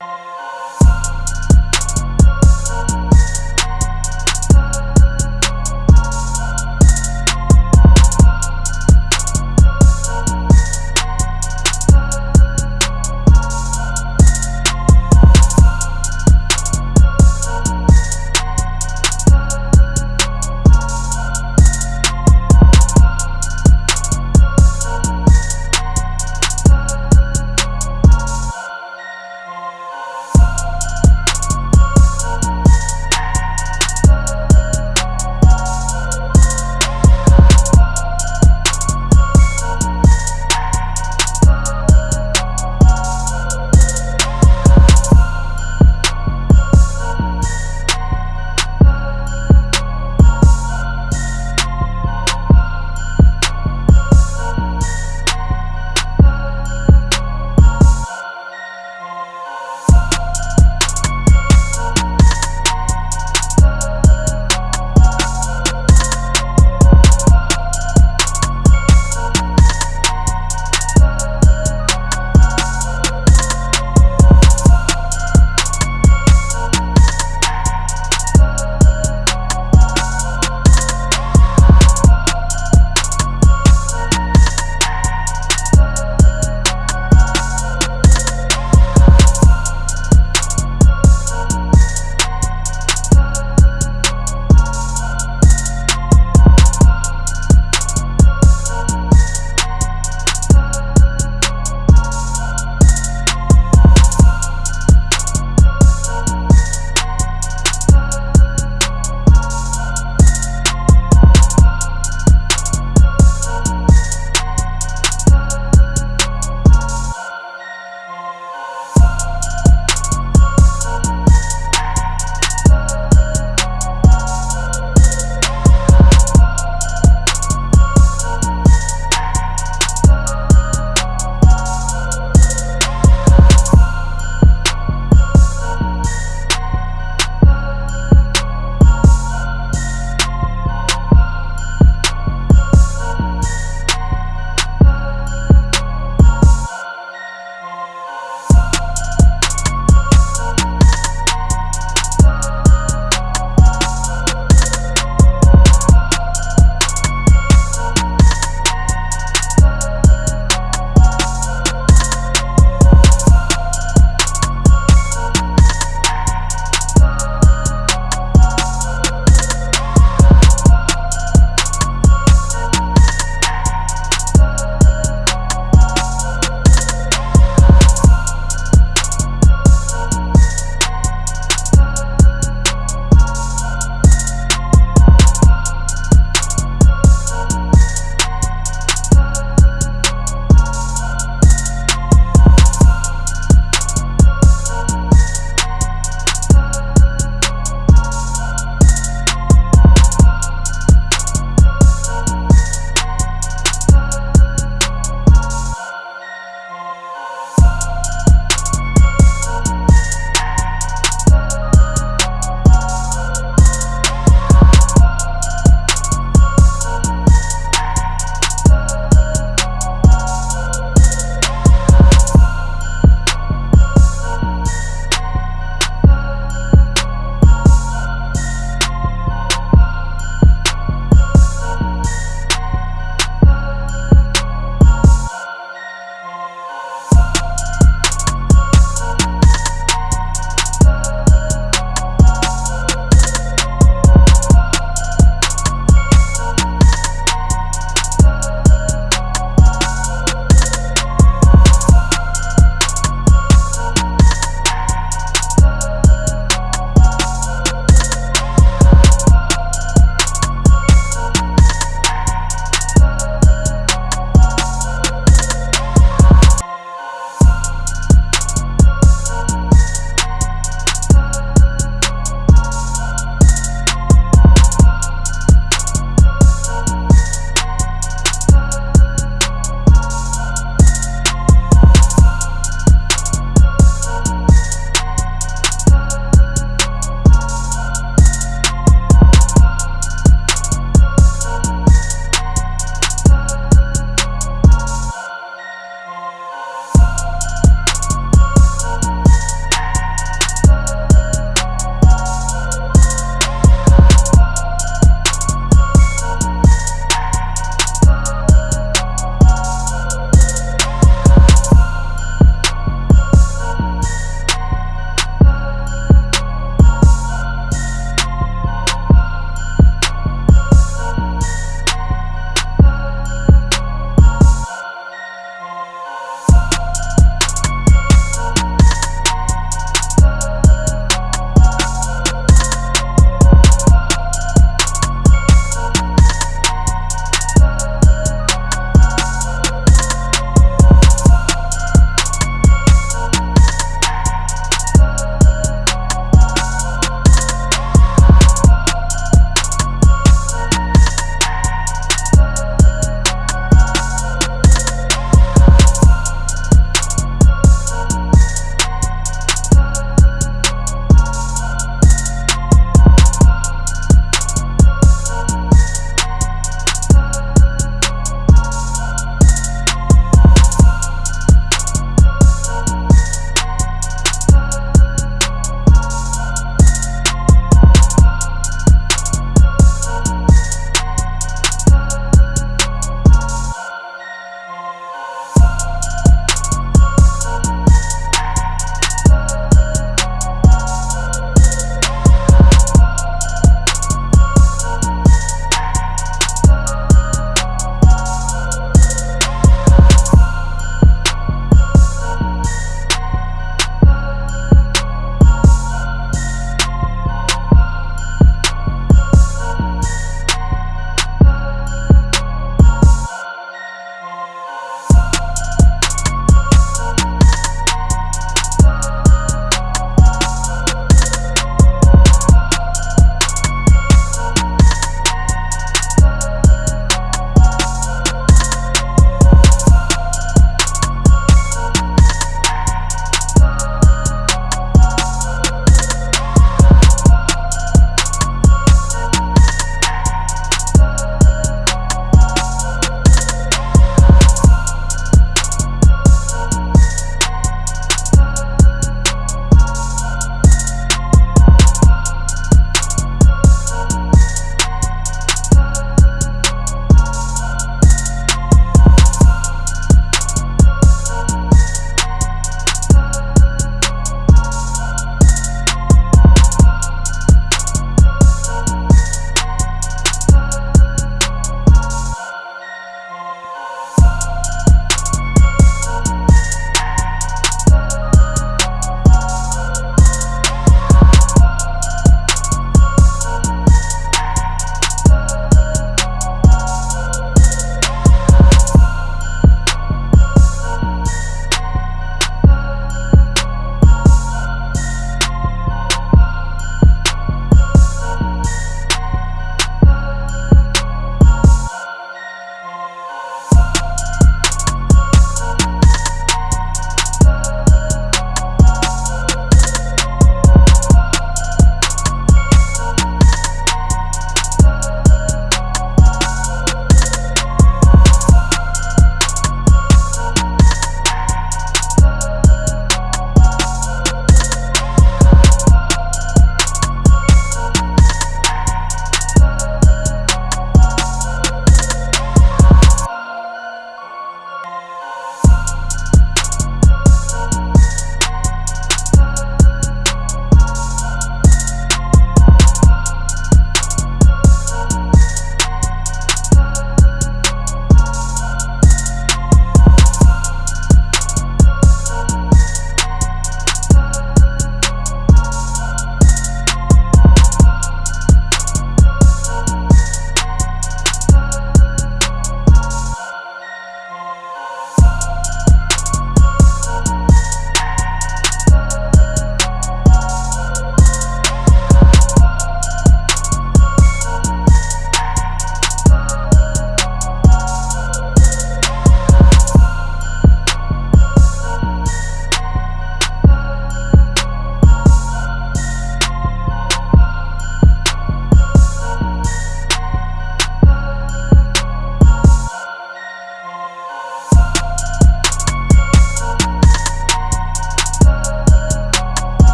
you